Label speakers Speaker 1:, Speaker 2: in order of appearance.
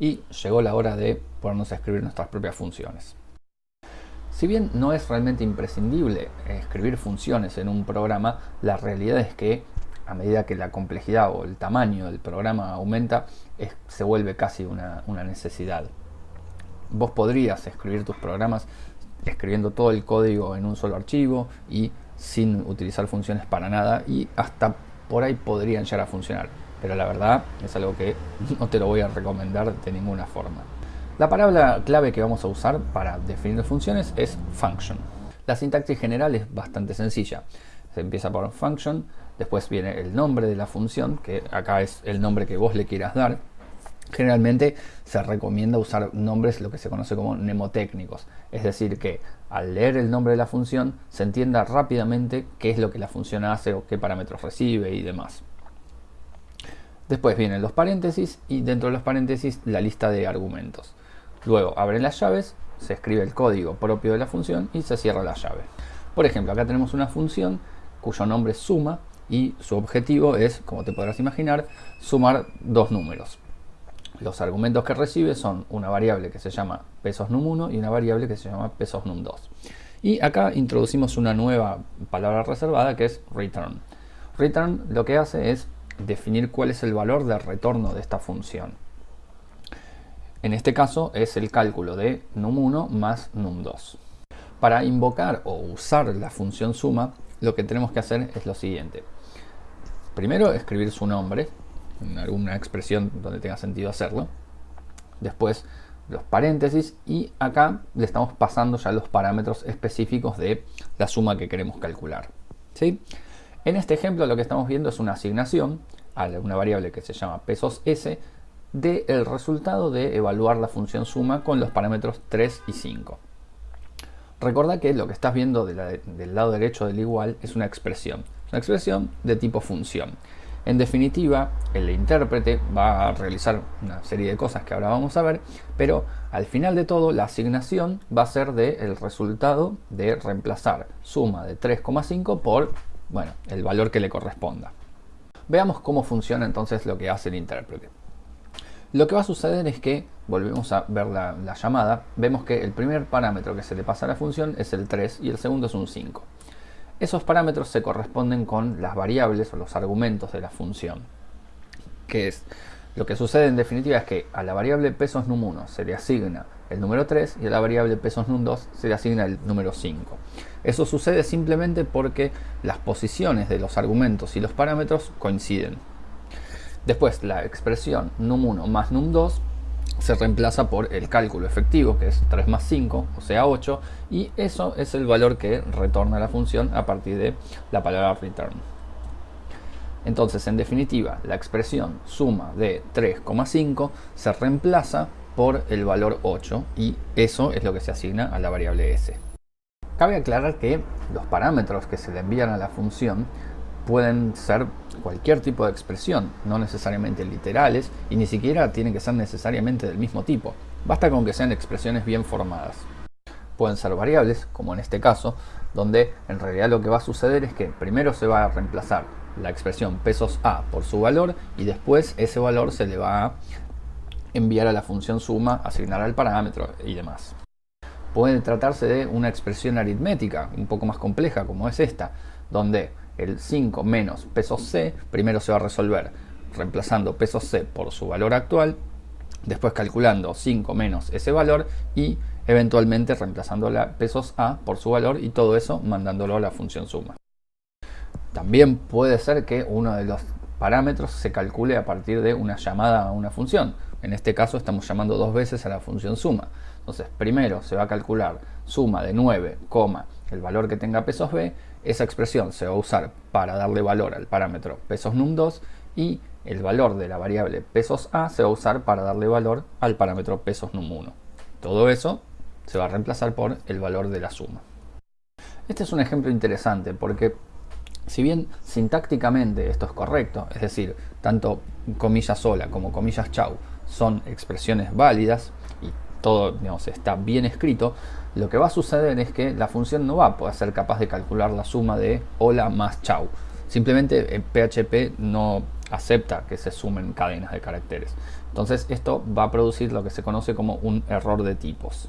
Speaker 1: y llegó la hora de ponernos a escribir nuestras propias funciones. Si bien no es realmente imprescindible escribir funciones en un programa, la realidad es que a medida que la complejidad o el tamaño del programa aumenta, se vuelve casi una, una necesidad. Vos podrías escribir tus programas escribiendo todo el código en un solo archivo y sin utilizar funciones para nada y hasta por ahí podrían llegar a funcionar. Pero la verdad es algo que no te lo voy a recomendar de ninguna forma. La palabra clave que vamos a usar para definir funciones es function. La sintaxis general es bastante sencilla. Se empieza por function, después viene el nombre de la función, que acá es el nombre que vos le quieras dar, Generalmente se recomienda usar nombres lo que se conoce como mnemotécnicos, es decir que al leer el nombre de la función se entienda rápidamente qué es lo que la función hace o qué parámetros recibe y demás. Después vienen los paréntesis y dentro de los paréntesis la lista de argumentos. Luego abren las llaves, se escribe el código propio de la función y se cierra la llave. Por ejemplo, acá tenemos una función cuyo nombre es suma y su objetivo es, como te podrás imaginar, sumar dos números. Los argumentos que recibe son una variable que se llama pesos num1 y una variable que se llama pesos num2. Y acá introducimos una nueva palabra reservada que es return. Return lo que hace es definir cuál es el valor de retorno de esta función. En este caso es el cálculo de num1 más num2. Para invocar o usar la función suma, lo que tenemos que hacer es lo siguiente. Primero escribir su nombre, en alguna expresión donde tenga sentido hacerlo. Después los paréntesis y acá le estamos pasando ya los parámetros específicos de la suma que queremos calcular. ¿sí? En este ejemplo lo que estamos viendo es una asignación a una variable que se llama pesos s del el resultado de evaluar la función suma con los parámetros 3 y 5. Recuerda que lo que estás viendo del lado derecho del igual es una expresión, una expresión de tipo función. En definitiva, el intérprete va a realizar una serie de cosas que ahora vamos a ver, pero al final de todo la asignación va a ser del resultado de reemplazar suma de 3,5 por bueno, el valor que le corresponda. Veamos cómo funciona entonces lo que hace el intérprete. Lo que va a suceder es que, volvemos a ver la, la llamada, vemos que el primer parámetro que se le pasa a la función es el 3 y el segundo es un 5. Esos parámetros se corresponden con las variables o los argumentos de la función. Que es, lo que sucede en definitiva es que a la variable pesos num1 se le asigna el número 3 y a la variable pesos num2 se le asigna el número 5. Eso sucede simplemente porque las posiciones de los argumentos y los parámetros coinciden. Después la expresión num1 más num2 se reemplaza por el cálculo efectivo, que es 3 más 5, o sea 8, y eso es el valor que retorna la función a partir de la palabra return. Entonces, en definitiva, la expresión suma de 3,5 se reemplaza por el valor 8 y eso es lo que se asigna a la variable s. Cabe aclarar que los parámetros que se le envían a la función pueden ser cualquier tipo de expresión, no necesariamente literales y ni siquiera tienen que ser necesariamente del mismo tipo. Basta con que sean expresiones bien formadas. Pueden ser variables, como en este caso, donde en realidad lo que va a suceder es que primero se va a reemplazar la expresión pesos a por su valor y después ese valor se le va a enviar a la función suma, asignar al parámetro y demás. Puede tratarse de una expresión aritmética un poco más compleja como es esta, donde el 5 menos pesos C, primero se va a resolver reemplazando pesos C por su valor actual, después calculando 5 menos ese valor y eventualmente reemplazando la pesos A por su valor y todo eso mandándolo a la función suma. También puede ser que uno de los parámetros se calcule a partir de una llamada a una función. En este caso estamos llamando dos veces a la función suma. Entonces primero se va a calcular suma de 9, el valor que tenga pesos B esa expresión se va a usar para darle valor al parámetro pesos num2 y el valor de la variable pesos a se va a usar para darle valor al parámetro pesos num1. Todo eso se va a reemplazar por el valor de la suma. Este es un ejemplo interesante porque si bien sintácticamente esto es correcto, es decir, tanto comillas sola como comillas chau son expresiones válidas y todo está bien escrito, lo que va a suceder es que la función no va a poder ser capaz de calcular la suma de hola más chau. Simplemente en PHP no acepta que se sumen cadenas de caracteres. Entonces esto va a producir lo que se conoce como un error de tipos.